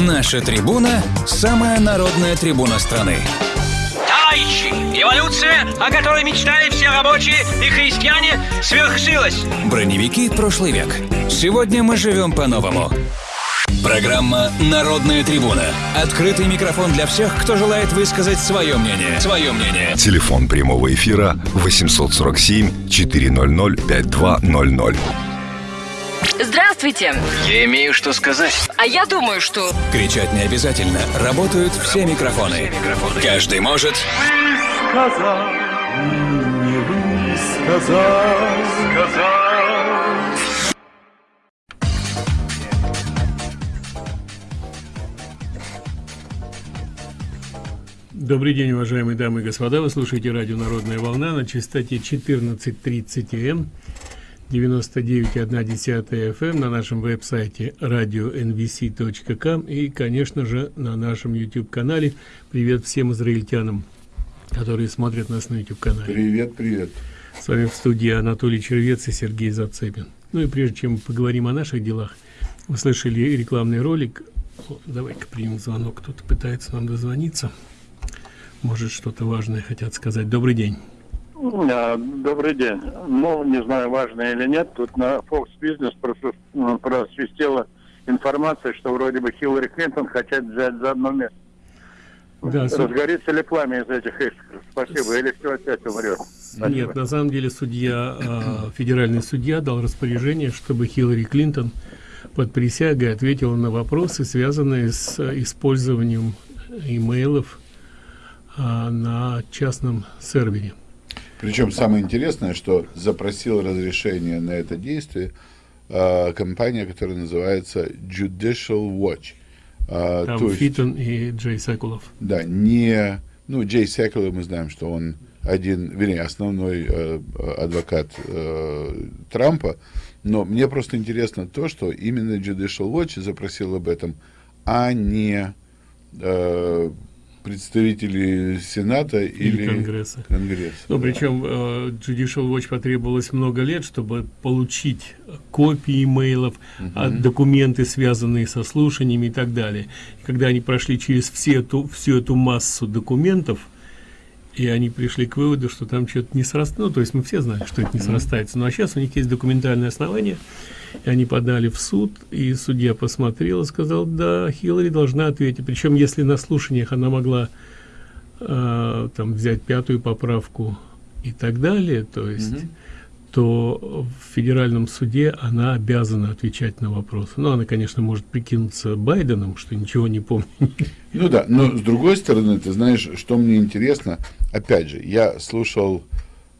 Наша трибуна – самая народная трибуна страны. Товарищи, эволюция, о которой мечтали все рабочие и христиане, свершилась. Броневики прошлый век. Сегодня мы живем по-новому. Программа «Народная трибуна». Открытый микрофон для всех, кто желает высказать свое мнение. Свое мнение. Телефон прямого эфира 847 400 5200. Здравствуйте. Я имею что сказать. А я думаю, что... Кричать не обязательно. Работают все микрофоны. Каждый может... сказал, не высказал, сказал. Добрый день, уважаемые дамы и господа. Вы слушаете радио «Народная волна» на частоте 14.30 М, 99,1 FM на нашем веб-сайте radio.nvc.com и, конечно же, на нашем YouTube-канале. Привет всем израильтянам, которые смотрят нас на YouTube-канале. Привет, привет. С вами в студии Анатолий Червец и Сергей Зацепин. Ну и прежде чем поговорим о наших делах, вы слышали рекламный ролик. Давай-ка примем звонок. Кто-то пытается нам дозвониться. Может, что-то важное хотят сказать. Добрый день. А, Добрый день. Ну, не знаю, важно или нет, тут на Fox Business просвис- просвистела информация, что вроде бы Хиллари Клинтон хотят взять за одно место. Да, су- Разгорится ли пламя из этих искр? Спасибо. Или все опять умрет? Нет, на самом деле судья, а, федеральный судья дал распоряжение, чтобы Хиллари Клинтон под присягой ответила на вопросы, связанные с использованием имейлов на частном сервере. Причем самое интересное, что запросил разрешение на это действие э, компания, которая называется Judicial Watch. А, Там есть, Фитон и Джей Секулов. да, не... Ну, Джей Секула, мы знаем, что он один, вернее, основной э, адвокат э, Трампа, но мне просто интересно то, что именно Judicial Watch запросил об этом, а не э, представители Сената или, Или Конгресса. Конгресса, Ну, да. причем э, Judicial Watch потребовалось много лет, чтобы получить копии имейлов, а, документы, связанные со слушаниями и так далее. И когда они прошли через все эту, всю эту массу документов, и они пришли к выводу, что там что-то не срастается. Ну, то есть мы все знали, что это не срастается. Ну, а сейчас у них есть документальное основание, и они подали в суд, и судья посмотрел и сказал, да, Хиллари должна ответить. Причем, если на слушаниях она могла э, там взять пятую поправку и так далее, то есть, то в федеральном суде она обязана отвечать на вопросы. Ну, она, конечно, может прикинуться Байденом, что ничего не помнит. Ну да, но с другой стороны, ты знаешь, что мне интересно, опять же, я слушал,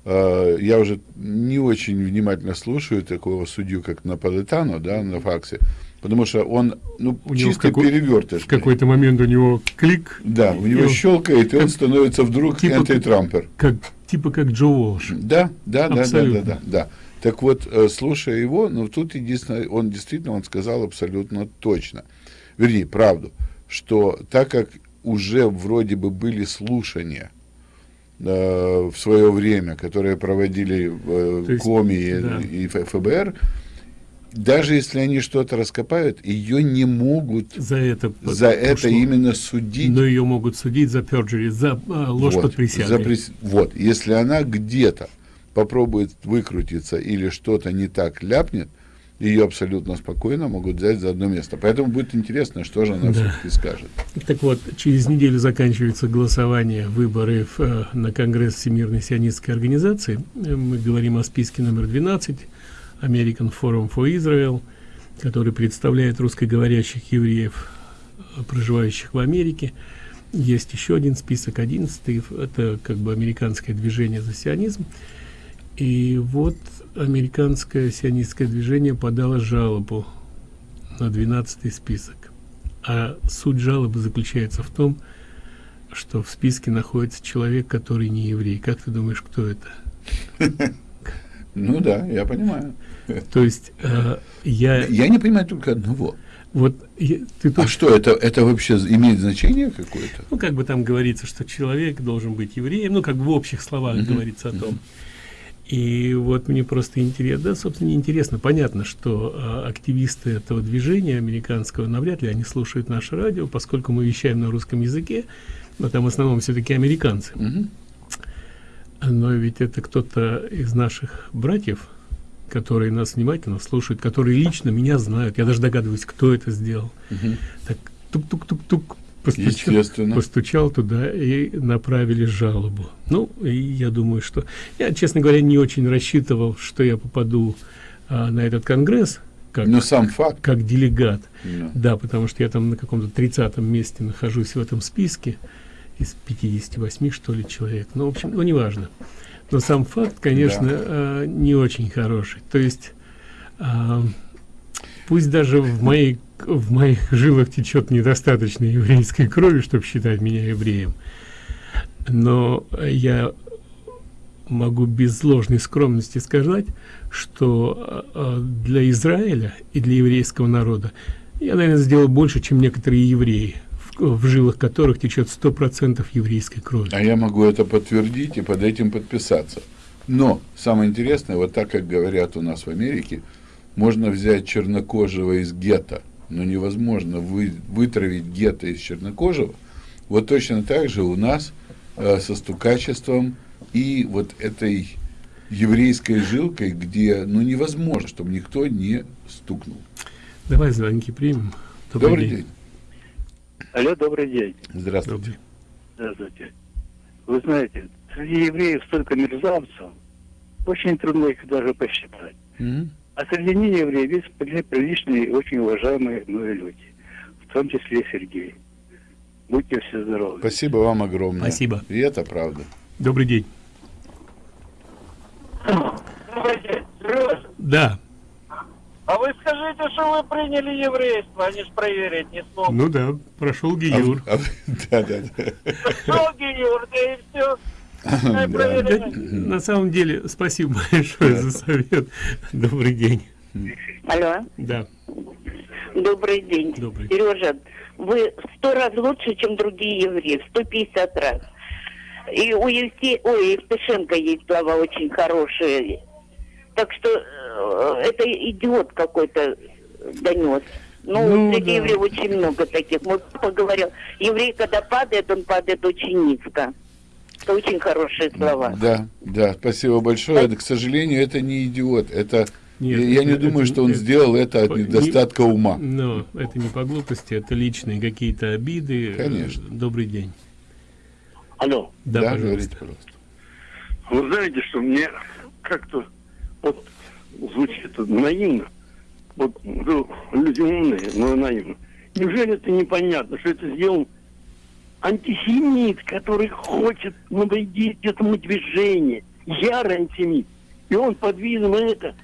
э, я уже не очень внимательно слушаю такого судью, как Наполитано, да, на факсе, потому что он, ну, У чисто какой- перевертыш. В какой-то момент у него клик, Да, у него он- щелкает, и он становится вдруг Типа- антитрампер. как, типа как Джо Уолш. Да, да, да, да, да, Абсолютно. да, да. Так вот, э, слушая его, ну тут единственное, он действительно, он сказал абсолютно точно, вернее, правду, что так как уже вроде бы были слушания э, в свое время, которые проводили э, есть, Коми и, да. и Ф- ФБР, даже если они что-то раскопают, ее не могут За это, за это именно судить. Но ее могут судить за perjury, за а, ложь Вот, под присягой. за прис- Вот, если она где-то попробует выкрутиться или что-то не так ляпнет, ее абсолютно спокойно могут взять за одно место. Поэтому будет интересно, что же она Да. все-таки скажет. Так вот, через неделю заканчивается голосование, выборы в, э, на Конгресс Всемирной сионистской организации. Э, Мы говорим о списке номер 12, American Forum for Israel, который представляет русскоговорящих евреев, э, проживающих в Америке. Есть еще один список, 11 это как бы американское движение за сионизм. И вот американское сионистское движение подало жалобу на 12 список. А суть жалобы заключается в том, что в списке находится человек, который не еврей. Как ты думаешь, кто это? Ну да, я понимаю. То есть э, я Я не понимаю только одного. вот я- ты А тут, что, это, это вообще имеет значение какое-то? ну как бы там говорится, что человек должен быть евреем, ну как бы в общих словах говорится о том. И вот мне просто интересно, да, собственно, не интересно. Понятно, что а, активисты этого движения американского навряд ли они слушают наше радио, поскольку мы вещаем на русском языке, но там в основном все-таки американцы. Мгм. Но ведь это кто-то из наших братьев, которые нас внимательно слушают, которые лично меня знают. Я даже догадываюсь, кто это сделал. Мгм. Так тук-тук-тук-тук постучал, постучал туда и направили жалобу. Ну, и я думаю, что... Я, честно говоря, не очень рассчитывал, что я попаду а, на этот конгресс как, Но сам факт. как делегат. Да. Да, потому что я там на каком-то 30 месте нахожусь в этом списке из 58, что ли, человек. Ну, в общем, ну, неважно. Но сам факт, конечно, а, не очень хороший. То есть, а, пусть даже в моей в моих жилах течет недостаточно еврейской крови, чтобы считать меня евреем, но я могу без ложной скромности сказать, что а, для Израиля и для еврейского народа я, наверное, сделал больше, чем некоторые евреи, в, жилах которых течет сто процентов еврейской крови. А я могу это подтвердить и под этим подписаться. Но самое интересное, вот так как говорят у нас в Америке, можно взять чернокожего из гетто, но невозможно вы, вытравить гетто из чернокожего. Вот точно так же у нас э, со стукачеством и вот этой еврейской жилкой, где ну невозможно, чтобы никто не стукнул. Давай звонки примем. Добрый, день. Алло, добрый день. Здравствуйте. Здравствуйте. Вы знаете, среди евреев столько мерзавцев, очень трудно их даже посчитать. Мгм. А среди неевреев есть при- приличные и очень уважаемые мною люди, в том числе и Сергей. Будьте все здоровы. Спасибо вам огромное. Спасибо. И это правда. Добрый день. Да. А вы скажите, что вы приняли еврейство, они ж проверить не смогут. Ну да, прошел А Гиюр. а в- да, да, да. Шел Гиюр, да и все. Да. Да, на самом деле, спасибо большое за совет. Добрый день. Алло, Да, добрый день. Добрый. Сережа, вы в сто раз лучше, чем другие евреи, в 150 раз. И у Евсе... Ой, Евтушенко есть слова очень хорошие. Так что э, это идиот какой-то донес. Ну, Ну, среди да. евреев очень много таких. Мой папа говорил, еврей, когда падает, он падает очень низко. Это очень хорошие слова. Да, да, спасибо большое. Это, к сожалению, это не идиот. Это Нет, я, я не это- думаю, что он это- сделал это от по- не- недостатка ума. но это не по глупости, это личные какие-то обиды. Конечно. Добрый день. Алло, Да, говорите, пожалуйста. пожалуйста. вы знаете, что мне как-то вот звучит наивно. Вот люди умные, но наивно. Неужели это непонятно, что это сделал антисемит, который хочет навредить этому движению, ярый антисемит. И он под видом это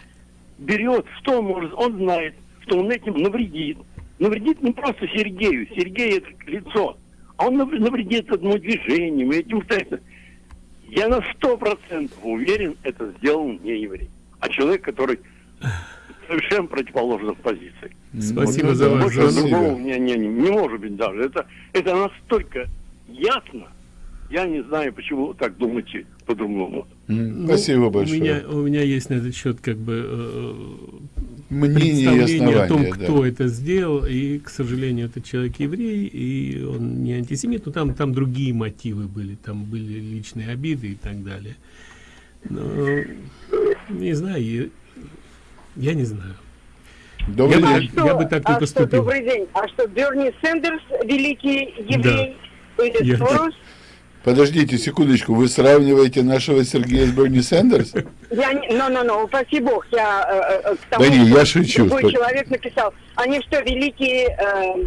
берет, что он может, он знает, что он этим навредит. Навредит не просто Сергею, Сергей это лицо, а он нав- навредит этому движению, этим так. Я на сто процентов уверен, это сделал не еврей, а человек, который совершенно противоположных позиций. Спасибо Ну, за да, ваш Больше другого не, не, не, не может быть даже. Это, это настолько ясно. Я не знаю, почему так думаете по-другому. Ну, Спасибо большое. У меня, у меня есть на этот счет как бы э, Мнение и представление о том, кто да. это сделал, и, к сожалению, этот человек еврей, и он не антисемит, но там, там другие мотивы были, там были личные обиды и так далее. Но, не знаю, я, не знаю. Добрый Я бы день. так- я бы так не а поступил. Что, добрый день. А что, Берни Сендерс, великий еврей, или Я- Сорос? Подождите секундочку, вы сравниваете нашего Сергея с Берни Сендерс? Я не... Ну, ну, ну, упаси бог, я э, э, к тому, Да не, что я шучу. Другой Спа- человек написал. Они что, великие э,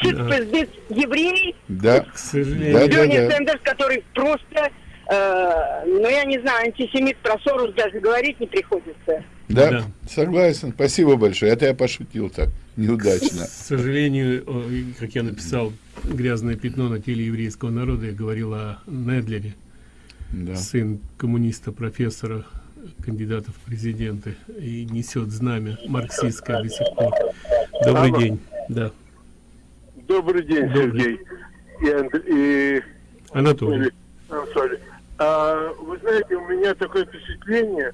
чисто евреи? Да. К сожалению, Да, Берни да. Сендерс, который просто, э, ну, я не знаю, антисемит про Сорос даже говорить не приходится. Да, Да. согласен. Спасибо большое. Это я пошутил так, неудачно. К сожалению, как я написал, грязное пятно на теле еврейского народа, я говорил о Недлере, Да. сын коммуниста, профессора, кандидата в президенты, и несет знамя марксистское до сих пор. Добрый Алло. день. Да. Добрый день, Добрый. Сергей. И, Анд- и Анатолий. Анатолий. А, вы знаете, у меня такое впечатление,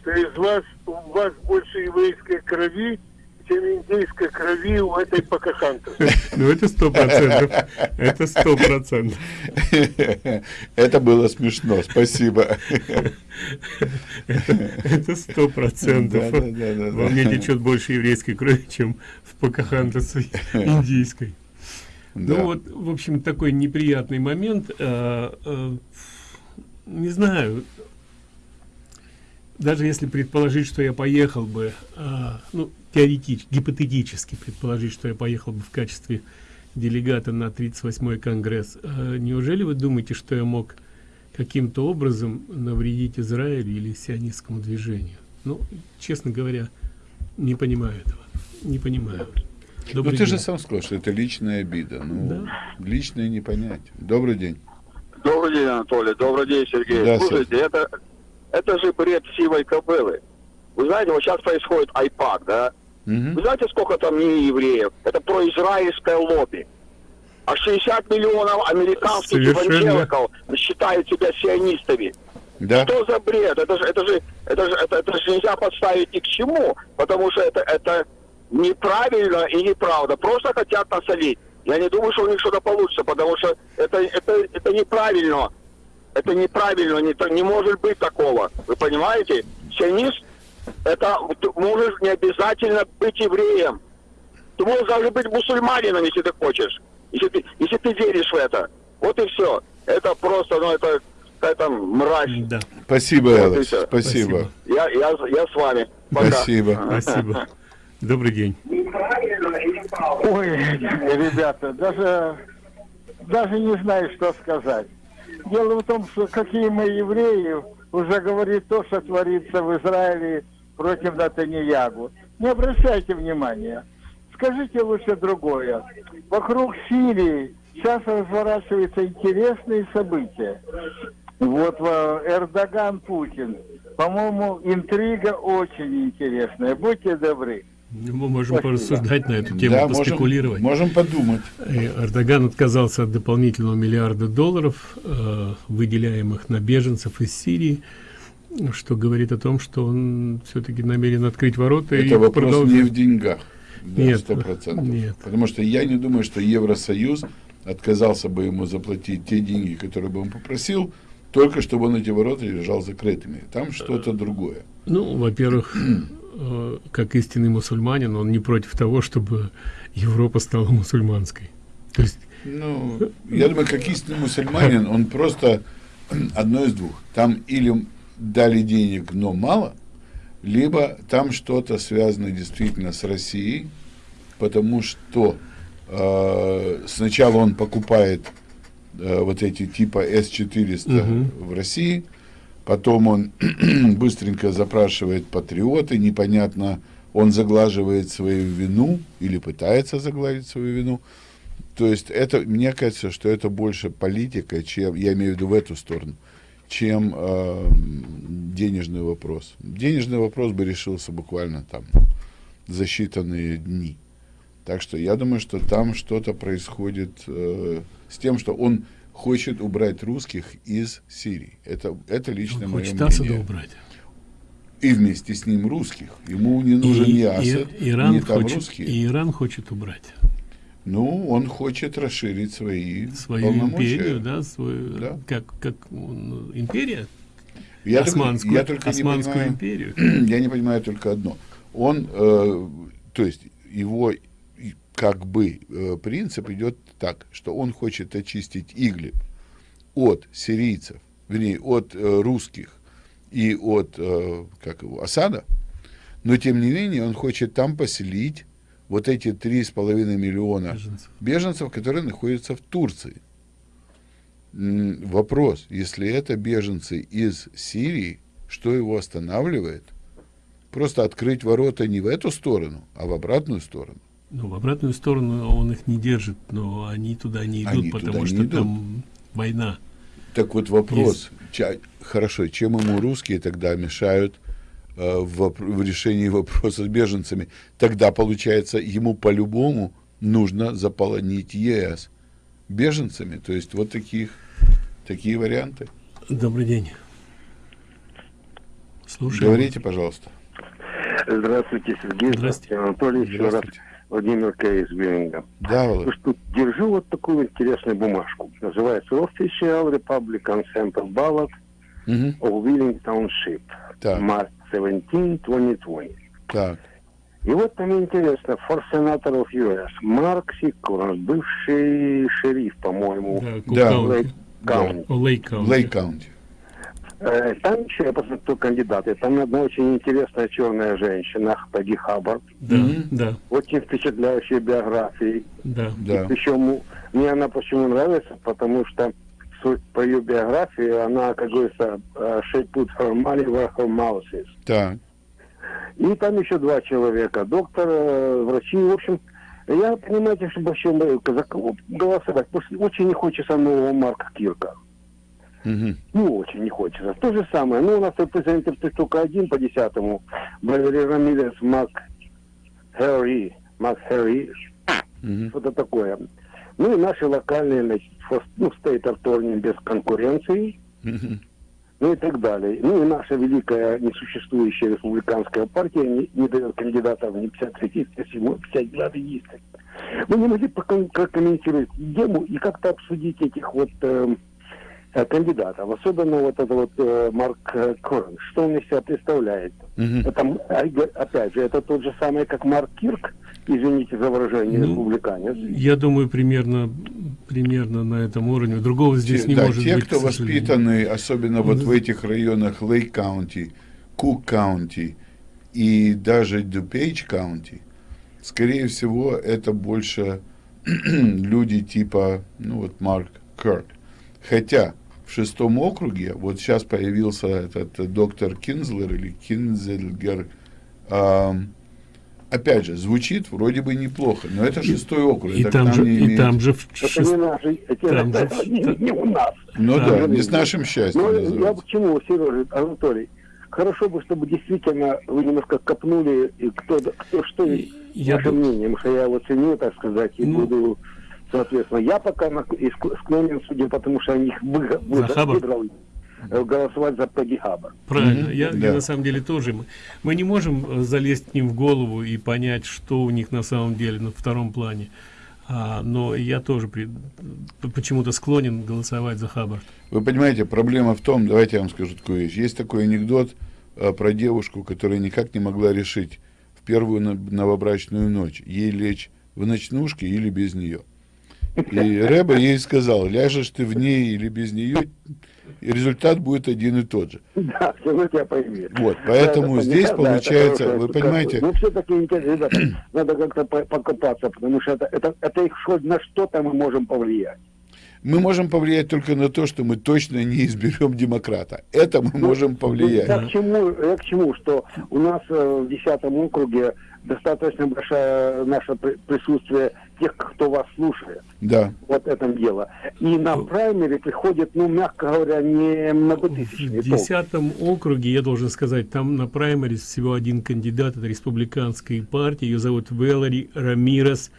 что из вас, у вас больше еврейской крови, чем индейской крови у этой Покахонтас. Ну, это сто процентов. Это сто процентов. Это было смешно, спасибо. Это сто процентов. Во мне течет больше еврейской крови, чем в Покахонтас индийской. Ну вот, в общем, такой неприятный момент. Не знаю, даже если предположить, что я поехал бы, а, ну, теоретически, гипотетически предположить, что я поехал бы в качестве делегата на 38-й конгресс, а, неужели вы думаете, что я мог каким-то образом навредить Израилю или сионистскому движению? Ну, честно говоря, не понимаю этого. Не понимаю. Добрый ну, ты день. же сам сказал, что это личная обида. Ну, да. личное не понять. Добрый день. Добрый день, Анатолий. Добрый день, Сергей. Да, Слушайте, это, это же бред сивой кобылы. Вы знаете, вот сейчас происходит айпак, да? Угу. Вы знаете, сколько там не евреев? Это про израильское лобби. А 60 миллионов американских евангеликов считают себя сионистами. Да. Что за бред? Это же, это же, это же, это, это же нельзя подставить ни к чему, потому что это, это неправильно и неправда. Просто хотят насолить. Я не думаю, что у них что-то получится, потому что это, это, это неправильно. Это неправильно, не, не может быть такого. Вы понимаете? Сионист, это можешь не обязательно быть евреем. Ты можешь даже быть мусульманином, если ты хочешь. Если ты, если ты веришь в это. Вот и все. Это просто, ну, это какая-то мразь. Да. Спасибо, вот спасибо. спасибо. Я, я, я с вами. Пока. Спасибо. Спасибо. Добрый день. Ой, ребята, даже, даже не знаю, что сказать. Дело в том, что какие мы евреи, уже говорит то, что творится в Израиле против Натаньягу. Не обращайте внимания. Скажите лучше другое. Вокруг Сирии сейчас разворачиваются интересные события. Вот Эрдоган, Путин. По-моему, интрига очень интересная. Будьте добры. Мы можем Спасибо. порассуждать на эту тему, да, поспекулировать. Можем, можем подумать. Эрдоган отказался от дополнительного миллиарда долларов, э, выделяемых на беженцев из Сирии, что говорит о том, что он все-таки намерен открыть ворота. Это и вопрос продолжить. не в деньгах. Да, нет, 100%. нет. Потому что я не думаю, что Евросоюз отказался бы ему заплатить те деньги, которые бы он попросил, только чтобы он эти ворота держал закрытыми. Там что-то другое. Ну, во-первых, Э, как истинный мусульманин, он не против того, чтобы Европа стала мусульманской. То есть... Ну, я думаю, как истинный мусульманин, он просто одно из двух. Там или дали денег, но мало, либо там что-то связано действительно с Россией, потому что э, сначала он покупает э, вот эти типа С-400 угу. в России, Потом он быстренько запрашивает патриоты, непонятно, он заглаживает свою вину или пытается загладить свою вину. То есть это, мне кажется, что это больше политика, чем, я имею в виду в эту сторону, чем э, денежный вопрос. Денежный вопрос бы решился буквально там за считанные дни. Так что я думаю, что там что-то происходит э, с тем, что он хочет убрать русских из Сирии. Это, это лично мое мнение. Асада убрать. И вместе с ним русских. Ему не нужен и, ни Асад, и, Иран ни там хочет, русские. И Иран хочет убрать. Ну, он хочет расширить свои Свою империю, да, свою, да. как, как ну, империя? Я Османскую, только, я только Османскую не понимаю, империю. Я не понимаю только одно. Он, э, то есть, его как бы э, принцип идет так, что он хочет очистить Иглиб от сирийцев, вернее, от э, русских и от, э, как его, Асада, но тем не менее он хочет там поселить вот эти три с половиной миллиона беженцев. беженцев, которые находятся в Турции. Вопрос, если это беженцы из Сирии, что его останавливает? Просто открыть ворота не в эту сторону, а в обратную сторону. Ну, в обратную сторону он их не держит, но они туда не идут, они потому что идут. там война. Так вот вопрос, Есть. хорошо, чем ему русские тогда мешают э, в, в решении вопроса с беженцами? Тогда, получается, ему по-любому нужно заполонить ЕС беженцами. То есть вот таких, такие варианты. Добрый день. Слушаю. Говорите, пожалуйста. Здравствуйте, Сергей. Здравствуйте, Анатолий. Еще раз Владимир К. из Бирмингема. Да, Володь. Что, держу вот такую интересную бумажку. Называется Official Republican Center Ballot Мгм. of Wheeling Township. Так. March 17, 2020. Так. И вот там интересно, for Senator of US, Mark C. Curran, бывший шериф, по-моему, Да. Lake Да. County. Lake County. Э, Там еще, я посмотрю кандидаты, там одна очень интересная черная женщина, Peggy Hubbard. Да, да, Очень впечатляющая биография. да. Да. Причем мне она почему нравится, потому что суть по ее биографии, она, как говорится, э, she put her money where her mouth is. Так. И там еще два человека, доктор, э, врачи, в общем, я, понимаете, что вообще мы за кого голосовать, очень не хочется нового Марка Кирка. Мгм. Ну, очень не хочется. То же самое. Ну, у нас репрезентатив только один по десятому. Валерий Рамирес, Мак Хэри. Мак Хэри. Мгм. Что-то такое. Ну, и наши локальные, значит, ну, стейт атторни без конкуренции. Мгм. Ну и так далее. Ну и наша великая несуществующая республиканская партия не, не дает кандидатов ни 53, 57, 59 есть. Вы не могли проком- прокомментировать тему и как-то обсудить этих вот э, кандидатов, особенно вот это вот э, Марк э, Корн, что он из себя представляет? Мгм. Это, м, а, опять же, это тот же самый, как Марк Кирк, извините за выражение, Ну, республиканец. Я думаю, примерно, примерно на этом уровне. Другого здесь Те- не да, может те, быть. кто к сожалению. воспитаны, особенно вот в этих районах Lake County, Cook County и даже DuPage County, скорее всего, это больше люди типа, ну вот Марк Кирк. Хотя в шестом округе, вот сейчас появился этот э, доктор Кинзлер или Кинзельгер, ам, опять же, звучит вроде бы неплохо, но это шестой округ. И это там же, не и имеет- там же в Это шест- не наши, там же не, не у нас. Ну Да. да, не с нашим счастьем. Ну, я называется. к чему, Сережа, Анатолий? Хорошо бы, чтобы действительно вы немножко копнули, и кто, кто что, Я ваше ду- мнение, потому что я его ценю, так сказать, и Ну. буду, соответственно, я пока склонен, судя потому что они их вы- вы- выбрал, голосовать за Пегги Хаббард. Правильно, Мгм, я, я да. на самом деле тоже. Мы, мы не можем э, залезть к ним в голову и понять, что у них на самом деле на втором плане. А, но я тоже почему-то склонен голосовать за Хаббард. Вы понимаете, проблема в том, давайте я вам скажу такую вещь. Есть такой анекдот э, про девушку, которая никак не могла решить в первую новобрачную ночь, ей лечь в ночнушке или без нее. И Рэба ей сказал, ляжешь ты в ней или без нее, и результат будет один и тот же. Да, все тебя поймет. Вот, поэтому Да, здесь да, получается, хорошо, вы понимаете- Ну, все-таки интересно, ребята, надо как-то по- покопаться, потому что это, это, это их хоть на что-то мы можем повлиять. Мы можем повлиять только на то, что мы точно не изберем демократа. Это мы можем повлиять. Я к чему, я к чему, что у нас э, в 10 округе достаточно большое наше при- присутствие тех, кто вас слушает. Да. Вот этом дело. И на праймере приходит, ну, мягко говоря, не многотысячные В десятом округе, я должен сказать, там на праймерис всего один кандидат от республиканской партии. Ее зовут Вэлори Рамирес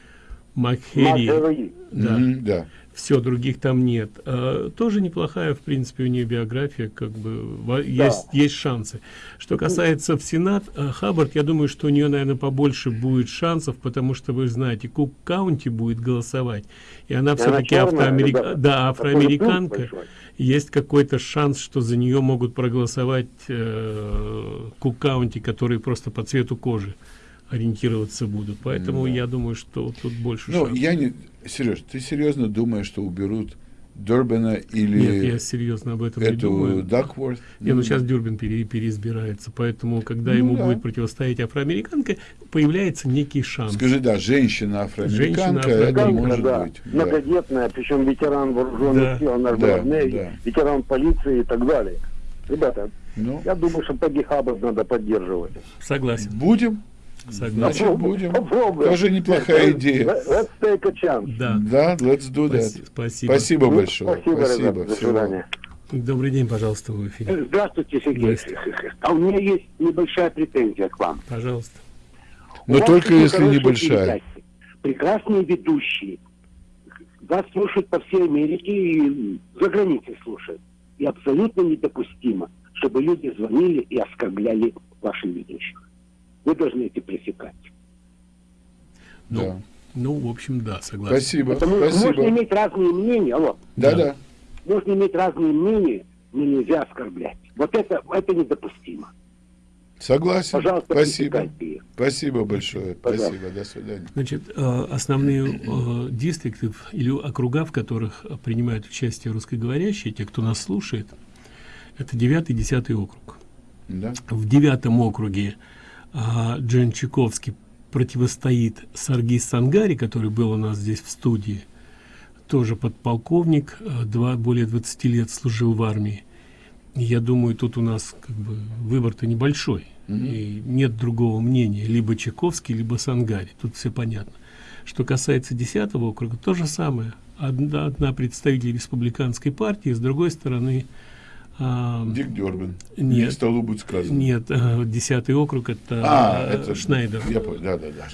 Макхери. Макхери. Да. Мгм, да. Все, других там нет. А, тоже неплохая, в принципе, у нее биография, как бы есть, есть шансы. Что касается в Сенат, а, Хаббард, я думаю, что у нее, наверное, побольше будет шансов, потому что вы знаете, Cook County будет голосовать, и она все-таки ребята. да, Такой афроамериканка. Есть какой-то шанс, что за нее могут проголосовать э, Cook County, которые просто по цвету кожи ориентироваться будут. Поэтому я думаю, что тут больше Ну, шансов. я не... Сереж, ты серьезно думаешь, что уберут Дурбина или Нет, я серьезно об этом не эту думаю. Duckworth? Не, ну сейчас Дюрбин пере- переизбирается, поэтому, когда Ну ему да. будет противостоять афроамериканка, появляется некий шанс. Скажи, да, женщина-афроамериканка, это Женщина-афроамериканка, может да, быть. да. многодетная, причем ветеран вооруженных Да. сил, наш Да, да. ветеран полиции и так далее. Ребята, Ну, я думаю, что Пегги Хаббард надо поддерживать. Согласен. будем? Согласен. Значит, будем. Попробуем. Тоже неплохая идея. Let- Let's take a chance. Да. Да, let's do that. Спаси- Спасибо. Спасибо Ну, большое. Спасибо, ребята. Спасибо. До свидания. Добрый день, пожалуйста, в эфире. Здравствуйте, Сергей. Здравствуйте. А у меня есть небольшая претензия к вам. Пожалуйста. Но только если небольшая. передачи, Прекрасные ведущие. Вас слушают по всей Америке и за границей слушают. И абсолютно недопустимо, чтобы люди звонили и оскорбляли ваших ведущих. Вы должны это пресекать. Ну, Да. ну, в общем, да, согласен. Спасибо, Потому что спасибо. можно иметь разные мнения, алло, Да, да. можно иметь разные мнения, но нельзя оскорблять. Вот это, это недопустимо. Согласен. Пожалуйста, Спасибо. Спасибо большое. Пожалуйста. Спасибо. До свидания. Значит, э, основные э, дистрикты или округа, в которых принимают участие русскоговорящие, те, кто нас слушает, это 9 10 округ. Да. В девятом округе а, Джен Чайковский противостоит Саргис Сангари, который был у нас здесь в студии, тоже подполковник, э, два, более 20 лет служил в армии. Я думаю, тут у нас как бы выбор-то небольшой. И нет другого мнения. Либо Чайковский, либо Сангари. Тут все понятно. Что касается 10 округа, то же самое. Одна, одна представитель республиканской партии, с другой стороны... а, Дик Дербин. Нет. Не столу будет сказано. Нет, э, 10 округ это, А, э, это Шнайдер. Я понял. Да, да, да,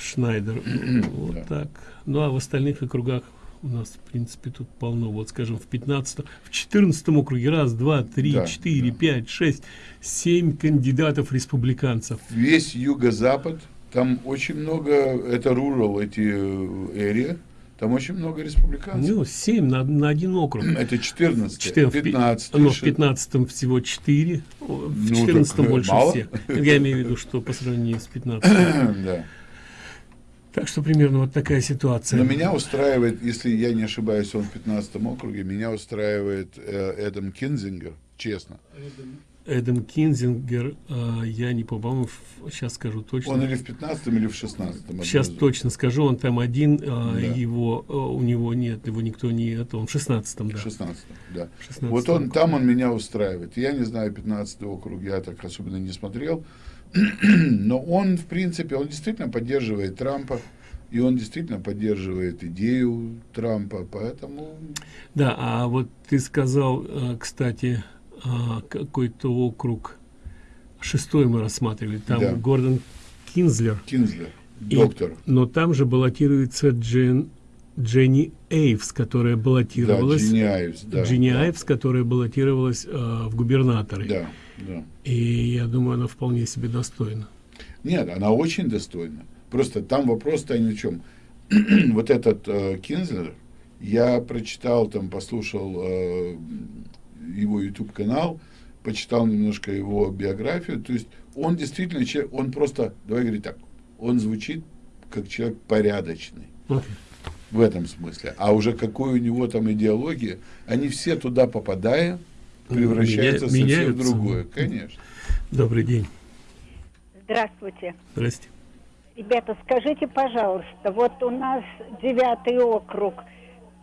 Шнайдер. Шнайдер. вот так. Ну а в остальных округах у нас, в принципе, тут полно. Вот, скажем, в 15 в 14 округе раз, два, три, Да, четыре, пять, шесть, семь кандидатов республиканцев. Весь юго-запад, там очень много, это rural, эти эрия, там очень много республиканцев. Ну, семь на, на один округ. Это 14 Четыре- в пи- 15 но в 15 всего 4, в Ну, 14 так, э, больше мало. всех. Я имею в виду, что по сравнению с 15. Да. Так что примерно вот такая ситуация. Но меня устраивает, если я не ошибаюсь, он в 15 округе, меня устраивает э, Эдам Кинзингер, честно. Эдам Кинзингер, а, я не по-моему, в- сейчас скажу точно. Он или в 15 или в 16 Сейчас точно скажу, он там один, а, Да. его, а, у него нет, его никто не, это он в 16 да. 16 да. В 16-м Вот он, там он меня устраивает. Я не знаю 15 округ, я так особенно не смотрел. Но он, в принципе, он действительно поддерживает Трампа. И он действительно поддерживает идею Трампа, поэтому... Да, а вот ты сказал, кстати, а, какой-то округ, шестой мы рассматривали, там Да. Гордон Кинзлер. Кинзлер, И- доктор. но там же баллотируется Джен, Дженни Эйвс, которая баллотировалась. Айвс, да, Джинни да. Айвс, которая баллотировалась а, в губернаторы. Да, да. И я думаю, она вполне себе достойна. Нет, она очень достойна. Просто там вопрос-то ни о чем. вот этот э, Кинзлер, я прочитал, там, послушал э, его YouTube-канал, почитал немножко его биографию. То есть он действительно человек, он просто, давай говорить так, он звучит как человек порядочный. Окей. В этом смысле. А уже какой у него там идеология, они все туда попадая, превращаются Меня- совсем в меняются. другое. Конечно. Добрый день. Здравствуйте. Здрасте. Ребята, скажите, пожалуйста, вот у нас девятый округ.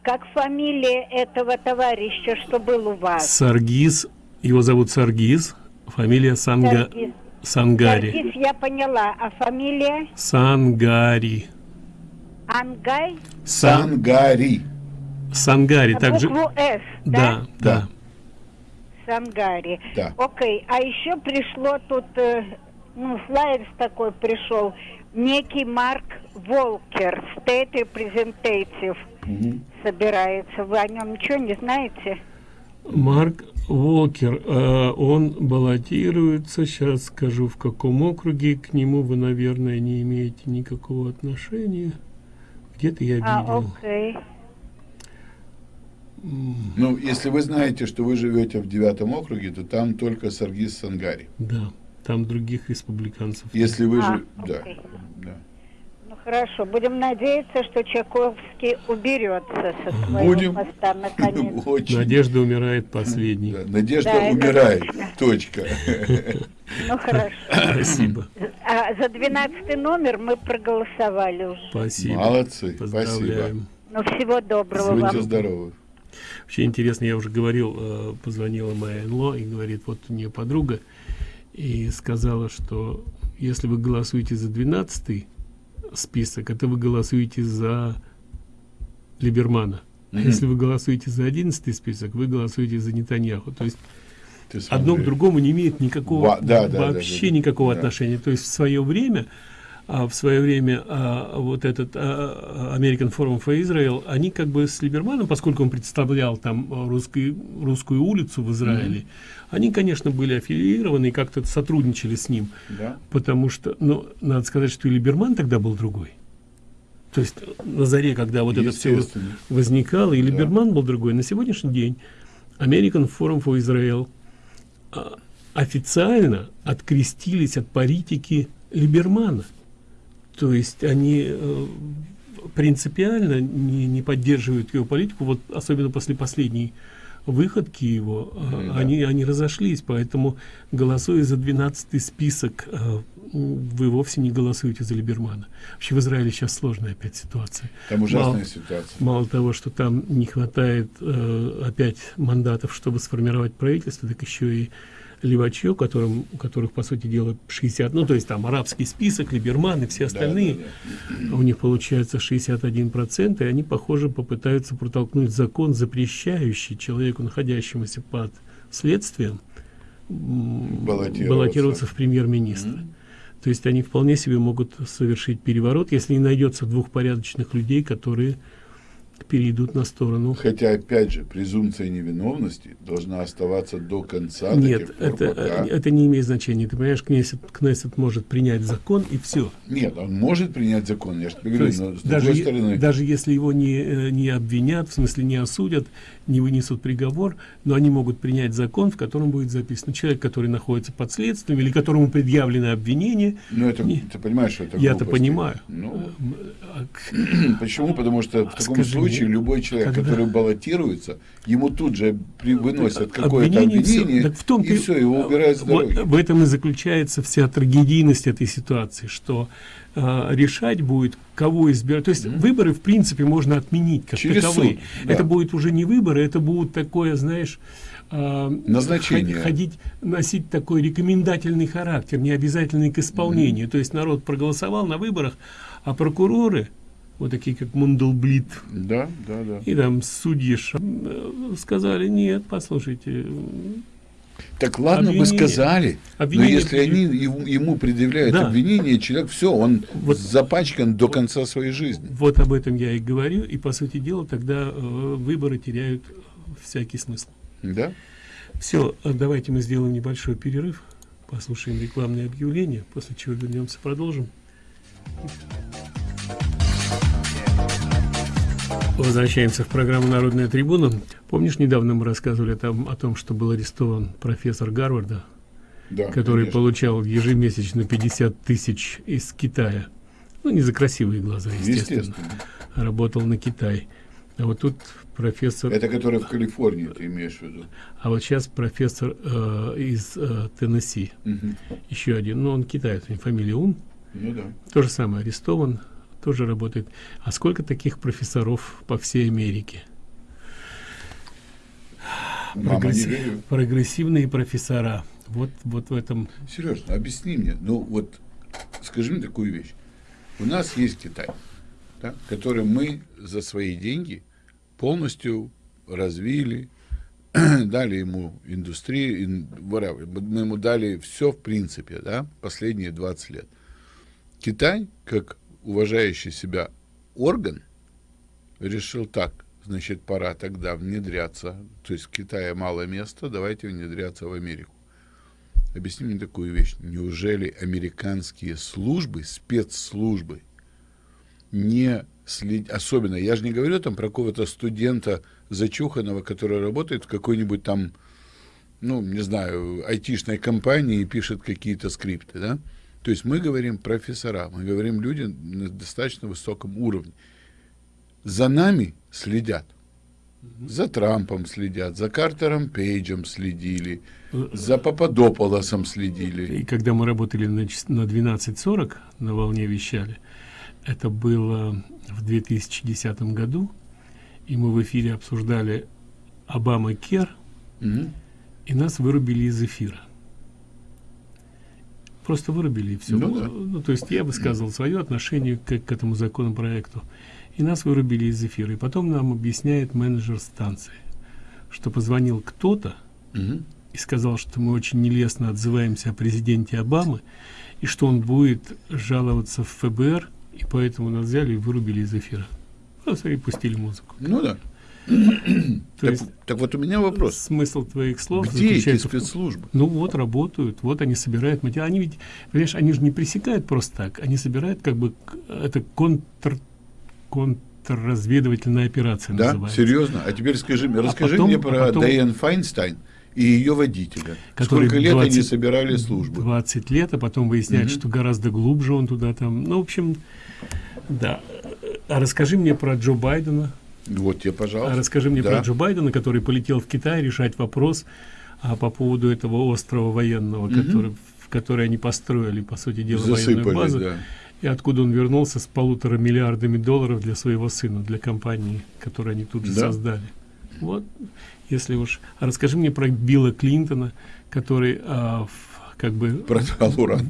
Как фамилия этого товарища, что был у вас? Саргиз, его зовут Саргиз, фамилия Санга... Саргиз. Сангари. Саргис я поняла, а фамилия Сангари. Ангай? Сангари. Сангари, На также... букву «С», Да, да. Сангари. Да. Окей, а еще пришло тут, э, ну, флайер такой пришел, некий Марк Волкер, State Representative, собирается. Вы о нем ничего не знаете? Марк Волкер, э, он баллотируется, сейчас скажу в каком округе, к нему вы, наверное, не имеете никакого отношения. Где-то я А, видел. окей. Ну, если вы знаете, что вы живете в девятом округе, то там только Саргис Сангари. Да, там других республиканцев. Если вы А, же... Да, да. Хорошо, будем надеяться, что Чайковский уберется со своего Будем. поста наконец. Очень. Надежда умирает последней. Да, Надежда Да, умирает. точно. Точка. Ну хорошо. Спасибо. А за 12 номер мы проголосовали уже. Спасибо. Молодцы. Поздравляем. Ну всего доброго Будьте вам. здоровы. Вообще интересно, я уже говорил, э, позвонила моя НЛО и говорит, вот у нее подруга, и сказала, что если вы голосуете за 12 список, это вы голосуете за Либермана. А если вы голосуете за 11 список, вы голосуете за Нетаньяху. То есть одно к другому не имеет никакого, да, да, да, вообще да, да. никакого Да. отношения. То есть в свое время а в свое время а, вот этот а, American Forum for Israel, они как бы с Либерманом, поскольку он представлял там русский, русскую улицу в Израиле, mm -hmm. они, конечно, были аффилированы и как-то сотрудничали с ним. Да. Потому что, ну, надо сказать, что и Либерман тогда был другой. То есть на заре, когда вот это все возникало, и Либерман да. был другой. На сегодняшний день American Forum for Israel а, официально открестились от политики Либермана. То есть они э, принципиально не, не поддерживают его политику, вот особенно после последней выходки его, mm, да. они, они разошлись, поэтому голосуя за 12 список, э, вы вовсе не голосуете за Либермана. Вообще в Израиле сейчас сложная опять ситуация. Там ужасная мало, ситуация. Мало того, что там не хватает опять мандатов, чтобы сформировать правительство, так еще и Леваче, которым, у которых, по сути дела, 60, ну, то есть там арабский список, Либерман и все остальные, да, да, да. у них получается 61%, и они, похоже, попытаются протолкнуть закон, запрещающий человеку, находящемуся под следствием, баллотироваться, баллотироваться в премьер-министра. Mm -hmm. То есть они вполне себе могут совершить переворот, если не найдется двух порядочных людей, которые перейдут на сторону. Хотя, опять же, презумпция невиновности должна оставаться до конца. Нет, это, пока... это не имеет значения. Ты понимаешь, Кнессет, Кнессет может принять закон и все. Нет, он может принять закон, я же говорю, но с даже, другой стороны... Даже если его не, э, не обвинят, в смысле не осудят, не вынесут приговор, но они могут принять закон, в котором будет записано человек, который находится под следствием или которому предъявлено обвинение. Ну, это, не... ты понимаешь, что это Я-то понимаю. Ну, а почему? Потому что в таком Скажи случае любой человек, когда... который баллотируется, ему тут же при, выносят какое-то обвинение, все, в том и все, его убирают с дороги. В, в этом и заключается вся трагедийность этой ситуации, что э, решать будет, кого избирать. То есть mm -hmm. выборы, в принципе, можно отменить как Через таковые. Суд, да. Это будет уже не выборы, это будут такое, знаешь, э, назначение ходить носить такой рекомендательный характер не обязательный к исполнению mm -hmm. то есть народ проголосовал на выборах а прокуроры вот такие как Мундлблит да да да и там судьи э, сказали нет послушайте так ладно обвинение, бы сказали, обвинение, но если они ему, ему предъявляют да. обвинение, человек все, он вот, запачкан до конца своей жизни. Вот об этом я и говорю, и по сути дела тогда э, выборы теряют всякий смысл. Да. Все, а давайте мы сделаем небольшой перерыв, послушаем рекламные объявления, после чего вернемся, продолжим. Возвращаемся в программу «Народная трибуна». Помнишь, недавно мы рассказывали там, о том, что был арестован профессор Гарварда, да, который конечно. получал ежемесячно 50 тысяч из Китая. Ну, не за красивые глаза, естественно. естественно. Работал на Китай. А вот тут профессор... Это который в Калифорнии, ты имеешь в виду? А вот сейчас профессор э, из э, Теннесси. Угу. Еще один. Ну, он китаец, у него фамилия Ун. Ну да. То же самое, арестован тоже работает. А сколько таких профессоров по всей Америке? Прогресс... Прогрессивные профессора. Вот, вот в этом... Сережно, объясни мне. Ну, вот скажи мне такую вещь. У нас есть Китай, да, который мы за свои деньги полностью развили, дали ему индустрию, мы ему дали все в принципе, да, последние 20 лет. Китай, как уважающий себя орган решил так, значит, пора тогда внедряться, то есть в Китае мало места, давайте внедряться в Америку. Объясни мне такую вещь. Неужели американские службы, спецслужбы, не следят, особенно, я же не говорю там про какого-то студента зачуханного, который работает в какой-нибудь там, ну, не знаю, айтишной компании и пишет какие-то скрипты, да? То есть мы говорим профессора, мы говорим люди на достаточно высоком уровне. За нами следят. За Трампом следят, за Картером Пейджем следили, за Пападополосом следили. И когда мы работали на, на 12.40, на волне вещали, это было в 2010 году, и мы в эфире обсуждали Обама Кер, угу. и нас вырубили из эфира просто вырубили и все. Ну, да. ну, то есть я высказывал свое отношение к, к этому законопроекту, и нас вырубили из эфира. И потом нам объясняет менеджер станции, что позвонил кто-то угу. и сказал, что мы очень нелестно отзываемся о президенте Обамы, и что он будет жаловаться в ФБР, и поэтому нас взяли и вырубили из эфира. Просто и пустили музыку. Ну да. Так, есть так вот у меня вопрос. Смысл твоих слов Где эти заключается в- спецслужбы? Ну вот работают, вот они собирают материал. Они ведь, понимаешь, они же не пресекают просто так, они собирают как бы это контр контрразведывательная операция Да, называется. серьезно? А теперь скажи мне, А расскажи потом- мне а про потом- Дайан Файнстайн и ее водителя. Сколько лет они 20 собирали службы? 20 лет, а потом выясняют, Мгм. что гораздо глубже он туда там. Ну, в общем, да. А расскажи мне про Джо Байдена. Вот тебе, пожалуйста. А расскажи мне Да. про Джо Байдена, который полетел в Китай решать вопрос а, по поводу этого острова военного, Мгм. который, в который они построили, по сути дела, Засыпали, военную базу. да. И откуда он вернулся с полутора миллиардами долларов для своего сына, для компании, которую они тут же Да. создали. Вот, если уж. А расскажи мне про Билла Клинтона, который а, в- как бы Продал уран.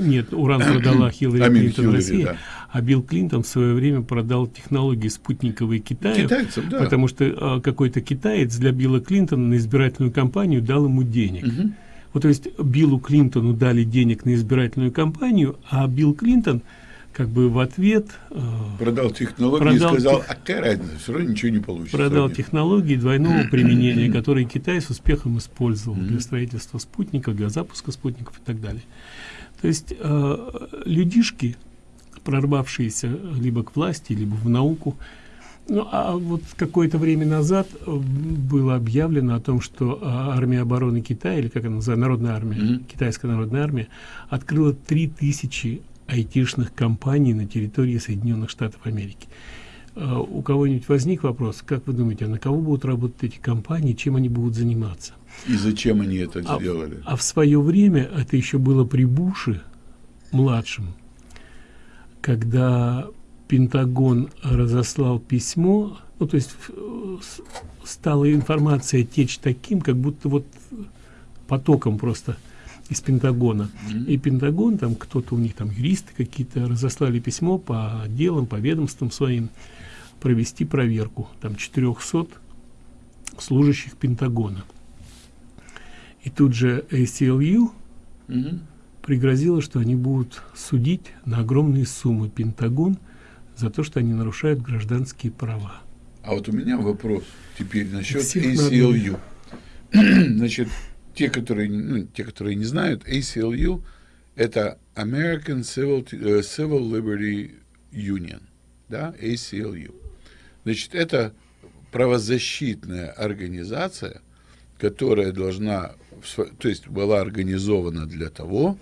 Нет, уран продала Хиллари Клинтон Хиллари, России, да. А Билл Клинтон в свое время продал технологии спутниковые Китаю, Китайцам, да. потому что а, какой-то китаец для Билла Клинтона на избирательную кампанию дал ему денег. Вот, то есть Биллу Клинтону дали денег на избирательную кампанию, а Билл Клинтон как бы в ответ э, Продал технологии Продал и сказал, тех- а какая разница, все равно ничего не получится. продал технологии двойного применения, которые Китай с успехом использовал для строительства спутников, для запуска спутников и так далее. То есть э, людишки, прорвавшиеся либо к власти, либо в науку, ну, а вот какое-то время назад э, было объявлено о том, что э, армия обороны Китая, или как она называется, народная армия, китайская народная армия, открыла 3000 айтишных компаний на территории Соединенных Штатов Америки. Э, У кого-нибудь возник вопрос, как вы думаете, а на кого будут работать эти компании, чем они будут заниматься? И зачем они это А- сделали? А в свое время это еще было при Буше младшем, когда Пентагон разослал письмо, ну то есть э, стала информация течь таким, как будто вот потоком просто из Пентагона. И Пентагон, там кто-то у них там юристы какие-то разослали письмо по отделам, по ведомствам своим провести проверку. Там 400 служащих Пентагона. И тут же ACLU Мгм. Пригрозила, что они будут судить на огромные суммы Пентагон за то, что они нарушают гражданские права. А вот у меня вопрос теперь насчет ACLU. Значит, те, которые, ну, те, которые не знают, ACLU – это American Civil, э, Civil Liberty Union, да, ACLU. Значит, это правозащитная организация, которая должна, то есть была организована для того,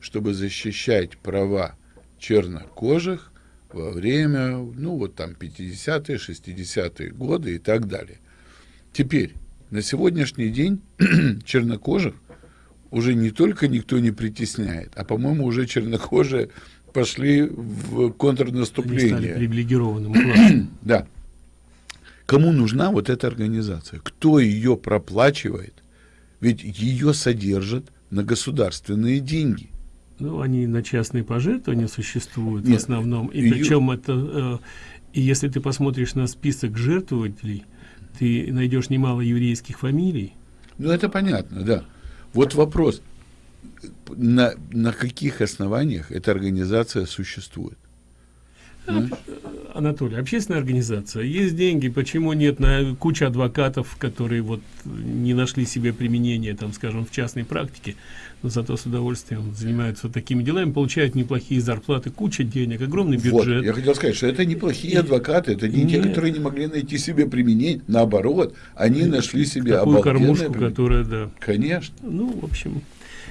чтобы защищать права чернокожих во время, ну, вот там 50-е, 60-е годы и так далее. Теперь, на сегодняшний день чернокожих уже не только никто не притесняет, а, по-моему, уже чернокожие пошли в Они стали контрнаступление. привилегированным классом. Да. Кому нужна вот эта организация? Кто ее проплачивает? Ведь ее содержат на государственные деньги. Ну, они на частные пожертвования существуют в Нет, основном. И её- причем это... э, и если ты посмотришь на список жертвователей, ты найдешь немало еврейских фамилий. Ну, это понятно, да. Вот вопрос, на, на каких основаниях эта организация существует? Анатолий, общественная организация, есть деньги, почему нет на куча адвокатов, которые вот не нашли себе применения, там, скажем, в частной практике, но зато с удовольствием занимаются такими делами, получают неплохие зарплаты, куча денег, огромный Вот, бюджет. я хотел сказать, что это неплохие И- адвокаты, это не те, Нет. которые не могли найти себе применение, наоборот, они нашли себе обалденное кормушку, применение. которая, да. Конечно. Ну, в общем,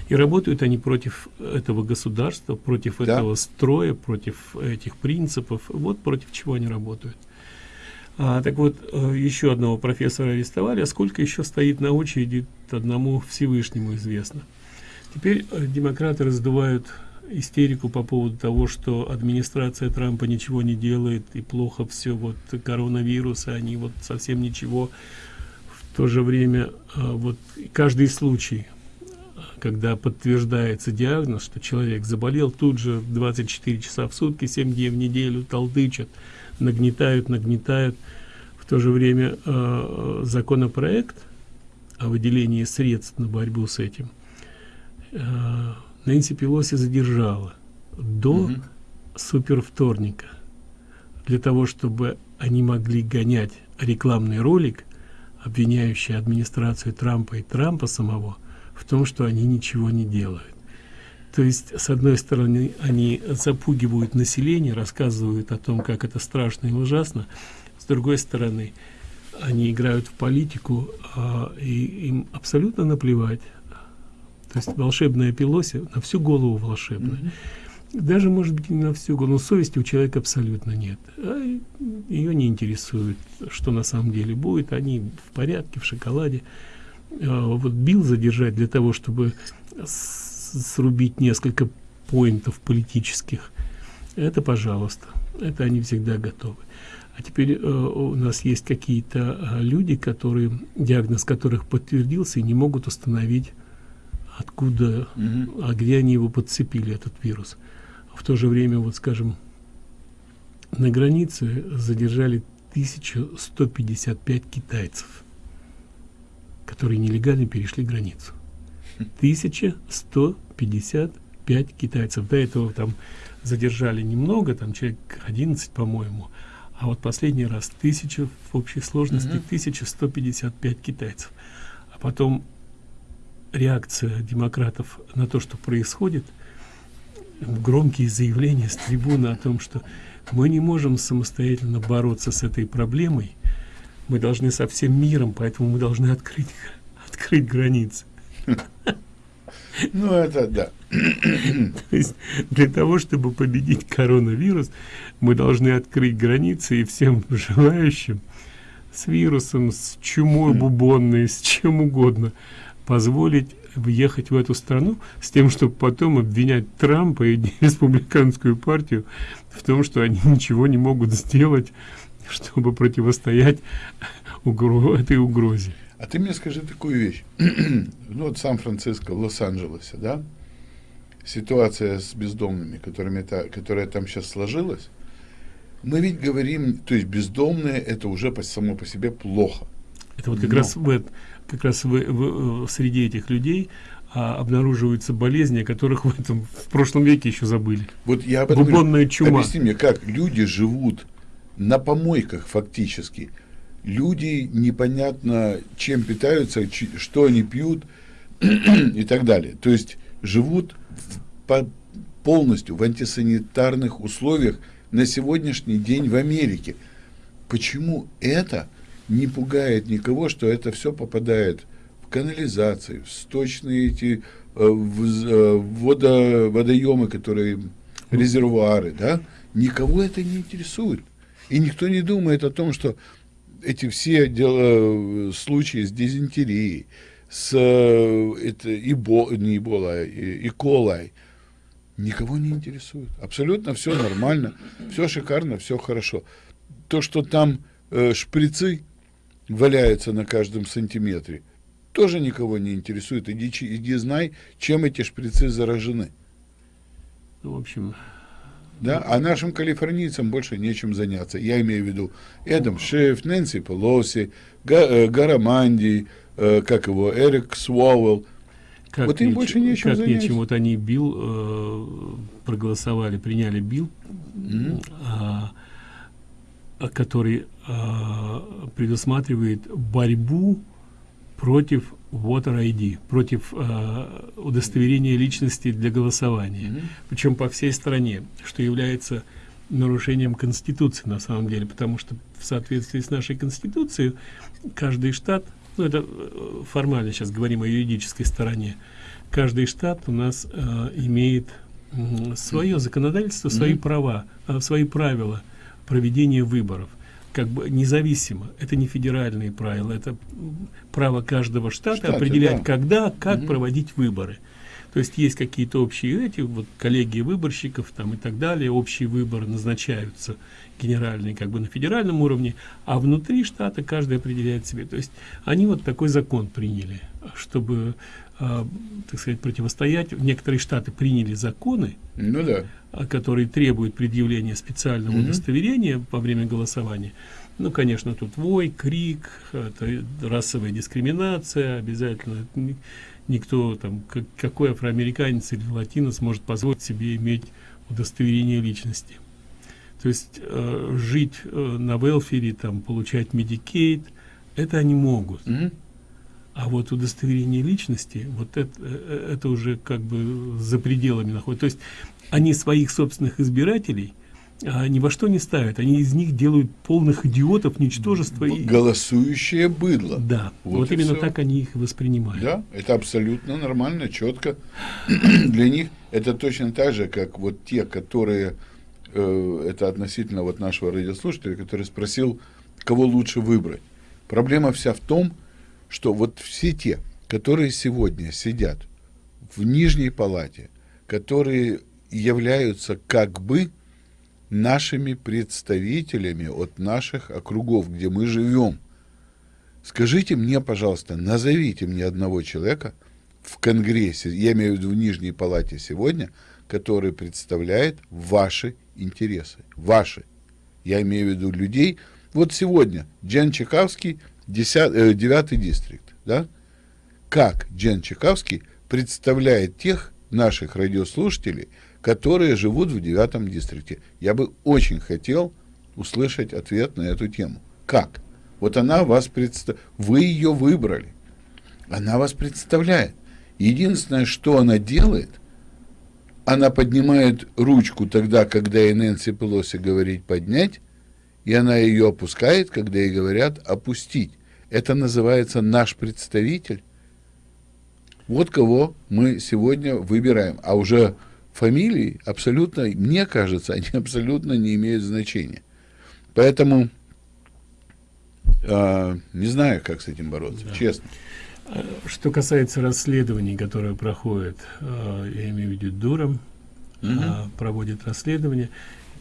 и работают они против этого государства, против Да. этого строя, против этих принципов. Вот против чего они работают. А, так вот, э, еще одного профессора арестовали, а сколько еще стоит на очереди, одному Всевышнему известно. Теперь э, демократы раздувают истерику по поводу того, что администрация Трампа ничего не делает и плохо все, вот коронавирус, а они вот совсем ничего. В то же время э, вот каждый случай, когда подтверждается диагноз, что человек заболел, тут же 24 часа в сутки, 7 дней в неделю толдычат, нагнетают, нагнетают. В то же время э, законопроект о выделении средств на борьбу с этим э, Нэнси Пелоси задержала до угу. супервторника для того, чтобы они могли гонять рекламный ролик, обвиняющий администрацию Трампа и Трампа самого в том, что они ничего не делают. То есть, с одной стороны, они запугивают население, рассказывают о том, как это страшно и ужасно. С другой стороны, они играют в политику, а, и им абсолютно наплевать. То есть волшебная Пелоси на всю голову волшебная. Mm -hmm. Даже, может быть, не на всю голову, но совести у человека абсолютно нет. А ее не интересует, что на самом деле будет. Они в порядке, в шоколаде. А вот Билл задержать для того, чтобы срубить несколько поинтов политических, это пожалуйста. Это они всегда готовы. А теперь э, у нас есть какие-то э, люди, которые, диагноз которых подтвердился и не могут установить, откуда, угу. а где они его подцепили, этот вирус. В то же время, вот скажем, на границе задержали 1155 китайцев, которые нелегально перешли границу. 1155 китайцев. До этого там задержали немного, там человек 11, по-моему. А вот последний раз тысяча в общей сложности -hmm. 1155 китайцев. А потом реакция демократов на то, что происходит, громкие заявления с трибуны о том, что мы не можем самостоятельно бороться с этой проблемой, мы должны со всем миром, поэтому мы должны открыть, открыть границы. Ну, это да. То есть для того, чтобы победить коронавирус, мы должны открыть границы и всем желающим с вирусом, с чумой бубонной, с чем угодно, позволить въехать в эту страну с тем, чтобы потом обвинять Трампа и республиканскую партию в том, что они ничего не могут сделать, чтобы противостоять угро этой угрозе. А ты мне скажи такую вещь. ну вот Сан-Франциско, Лос-Анджелесе, да? Ситуация с бездомными, которыми та, которая там сейчас сложилась, мы ведь говорим, то есть бездомные это уже по, само по себе плохо. Это вот как Но. раз в, как раз в, в, в среди этих людей а, обнаруживаются болезни, о которых в этом в прошлом веке еще забыли. Вот я об Бубонная чума. Объясни мне, как люди живут на помойках фактически, люди непонятно чем питаются, что они пьют и так далее. То есть живут в, по, полностью в антисанитарных условиях на сегодняшний день в Америке. Почему это не пугает никого, что это все попадает в канализации, в сточные эти э, в, э, водо, водоемы, которые резервуары, да? Никого это не интересует. И никто не думает о том, что эти все дела, случаи с дизентерией, с это, ибо, не ибола, и колой, никого не интересует. Абсолютно все нормально, все шикарно, все хорошо. То, что там э, шприцы валяются на каждом сантиметре, тоже никого не интересует. Иди, иди знай, чем эти шприцы заражены. Ну, в общем, да, а нашим калифорнийцам больше нечем заняться. Я имею в виду Эдам Шиф, Нэнси Пелоси, э, Гараманди, э, как его, Эрик Суауэлл. Как вот им больше нечем как. Нечем. Вот они бил, э, проголосовали, приняли бил, mm -hmm. э, который э, предусматривает борьбу против Voter ID, против э, удостоверения личности для голосования. Mm -hmm. Причем по всей стране, что является нарушением Конституции на самом деле, потому что в соответствии с нашей Конституцией каждый штат, ну это э, формально сейчас говорим о юридической стороне, каждый штат у нас э, имеет э, свое законодательство, свои mm -hmm. права, э, свои правила проведения выборов как бы независимо. Это не федеральные правила, это право каждого штата Штаты, определять, да. когда, как угу. проводить выборы. То есть есть какие-то общие эти, вот коллегии выборщиков там и так далее, общие выборы назначаются генеральные как бы на федеральном уровне, а внутри штата каждый определяет себе. То есть они вот такой закон приняли, чтобы, э, так сказать, противостоять. Некоторые штаты приняли законы, ну да. которые требуют предъявления специального угу. удостоверения во время голосования. Ну, конечно, тут вой, крик, это расовая дискриминация, обязательно никто там, как, какой афроамериканец или латинос может позволить себе иметь удостоверение личности. То есть э, жить э, на велфере, там, получать медикейт, это они могут. Mm -hmm. А вот удостоверение личности, вот это, э, это уже как бы за пределами находится. То есть они своих собственных избирателей а, ни во что не ставят. Они из них делают полных идиотов, ничтожества. И... Голосующее быдло. Да, вот, вот именно все. так они их воспринимают. Да, это абсолютно нормально, четко. Для них это точно так же, как вот те, которые, э, это относительно вот нашего радиослушателя, который спросил, кого лучше выбрать. Проблема вся в том, что вот все те, которые сегодня сидят в нижней палате, которые являются как бы нашими представителями от наших округов, где мы живем. Скажите мне, пожалуйста, назовите мне одного человека в Конгрессе, я имею в виду в Нижней Палате сегодня, который представляет ваши интересы. Ваши. Я имею в виду людей. Вот сегодня Джен Чекавский, 10, 9 э, дистрикт. Да? Как Джен Чекавский представляет тех наших радиослушателей, которые живут в девятом дистрикте. Я бы очень хотел услышать ответ на эту тему. Как? Вот она вас представляет, вы ее выбрали, она вас представляет. Единственное, что она делает, она поднимает ручку тогда, когда и Нэнси Пелоси говорит поднять, и она ее опускает, когда ей говорят опустить. Это называется наш представитель. Вот кого мы сегодня выбираем. А уже фамилии абсолютно, мне кажется, они абсолютно не имеют значения. Поэтому э, не знаю, как с этим бороться, да. честно. Что касается расследований, которые проходят, э, я имею в виду Дуром, угу. э, проводит расследование,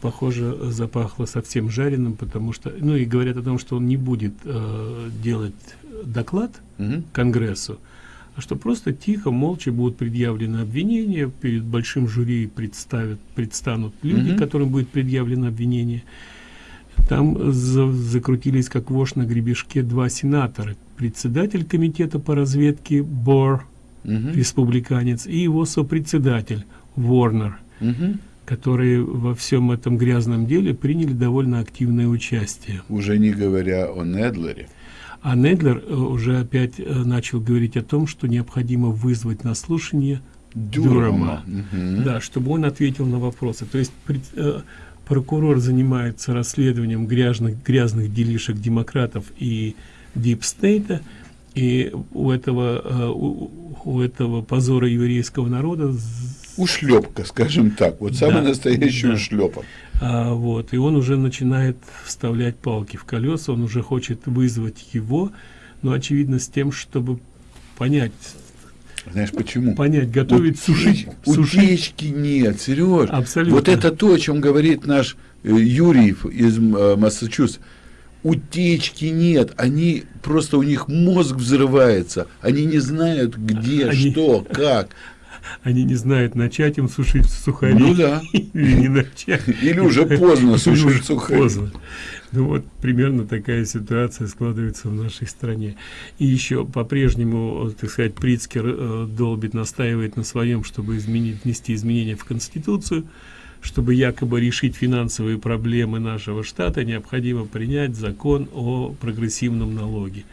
похоже, запахло совсем жареным, потому что, ну и говорят о том, что он не будет э, делать доклад угу. Конгрессу, а что просто тихо, молча будут предъявлены обвинения, перед большим жюри представят, предстанут люди, mm -hmm. которым будет предъявлено обвинение. Там за, закрутились как вошь на гребешке два сенатора. Председатель комитета по разведке Бор, mm -hmm. республиканец, и его сопредседатель Ворнер, mm -hmm. которые во всем этом грязном деле приняли довольно активное участие. Уже не говоря о Недлере. А Недлер э, уже опять э, начал говорить о том, что необходимо вызвать на слушание Дюрама, угу. да, чтобы он ответил на вопросы. То есть э, прокурор занимается расследованием грязных, грязных делишек демократов и дипстейта, и у этого, э, у, у этого позора еврейского народа ушлепка, скажем так, вот самый да, настоящий да. ушлепок. А, вот, и он уже начинает вставлять палки в колеса, он уже хочет вызвать его, но очевидно с тем, чтобы понять, знаешь почему? Понять, готовить, Утеч, сушить, Утечки нет, Сереж. Абсолютно. Вот это то, о чем говорит наш э, Юрий из э, Массачусетса. Утечки нет, они просто у них мозг взрывается, они не знают где, они... что, как они не знают, начать им сушить сухари. Ну да. Или не начать. Или уже поздно сушить сухари. Поздно. Ну вот примерно такая ситуация складывается в нашей стране. И еще по-прежнему, так сказать, Прицкер э, долбит, настаивает на своем, чтобы изменить, внести изменения в Конституцию, чтобы якобы решить финансовые проблемы нашего штата, необходимо принять закон о прогрессивном налоге.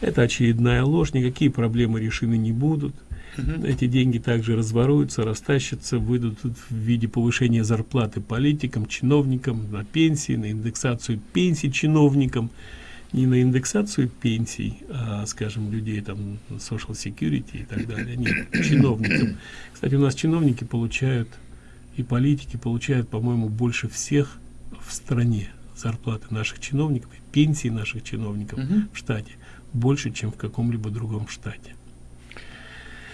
Это очередная ложь, никакие проблемы решены не будут. Эти деньги также разворуются, растащатся, выйдут в виде повышения зарплаты политикам, чиновникам, на пенсии, на индексацию пенсий чиновникам, не на индексацию пенсий, а, скажем, людей там social security и так далее, нет, чиновникам. Кстати, у нас чиновники получают и политики получают, по-моему, больше всех в стране зарплаты наших чиновников, пенсии наших чиновников угу. в штате больше, чем в каком-либо другом штате.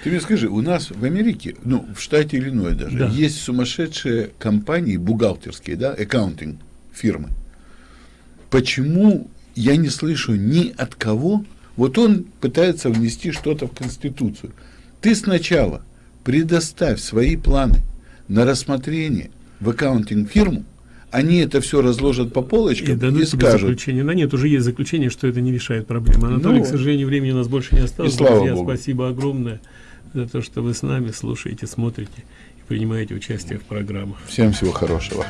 Ты мне скажи, у нас в Америке, ну, в штате Иллинойс даже, да. есть сумасшедшие компании бухгалтерские, да, аккаунтинг фирмы. Почему я не слышу ни от кого, вот он пытается внести что-то в Конституцию. Ты сначала предоставь свои планы на рассмотрение в аккаунтинг фирму, они это все разложат по полочкам и, дадут и скажут. Заключение. Но нет, уже есть заключение, что это не решает проблемы. Анатолий, ну, к сожалению, времени у нас больше не осталось. И слава Друзья, Богу. спасибо огромное за то, что вы с нами слушаете, смотрите и принимаете участие в программах. Всем всего хорошего.